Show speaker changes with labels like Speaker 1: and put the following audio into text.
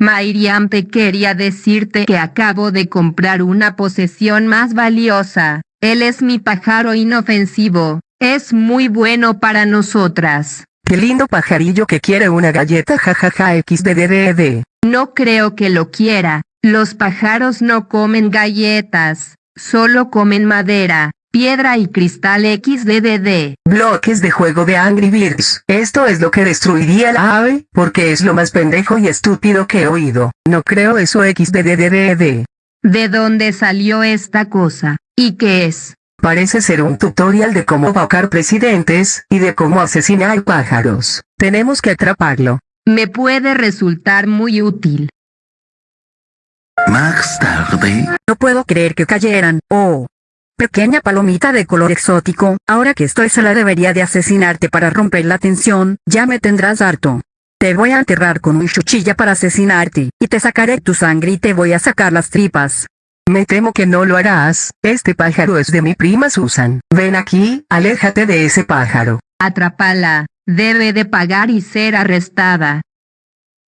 Speaker 1: Mairiam te quería decirte que acabo de comprar una posesión más valiosa. Él es mi pájaro inofensivo. Es muy bueno para nosotras.
Speaker 2: Qué lindo pajarillo que quiere una galleta jajaja xddd.
Speaker 1: No creo que lo quiera. Los pájaros no comen galletas. Solo comen madera, piedra y cristal xddd.
Speaker 2: Bloques de juego de Angry Birds. Esto es lo que destruiría la ave, porque es lo más pendejo y estúpido que he oído. No creo eso xddd.
Speaker 1: ¿De dónde salió esta cosa? ¿Y qué es?
Speaker 2: Parece ser un tutorial de cómo vacar presidentes, y de cómo asesinar pájaros. Tenemos que atraparlo.
Speaker 1: Me puede resultar muy útil.
Speaker 3: Más tarde,
Speaker 4: No puedo creer que cayeran. Oh. Pequeña palomita de color exótico, ahora que estoy sola debería de asesinarte para romper la tensión, ya me tendrás harto. Te voy a enterrar con un cuchilla para asesinarte, y te sacaré tu sangre y te voy a sacar las tripas.
Speaker 2: Me temo que no lo harás, este pájaro es de mi prima Susan. Ven aquí, aléjate de ese pájaro.
Speaker 1: Atrápala. Debe de pagar y ser arrestada.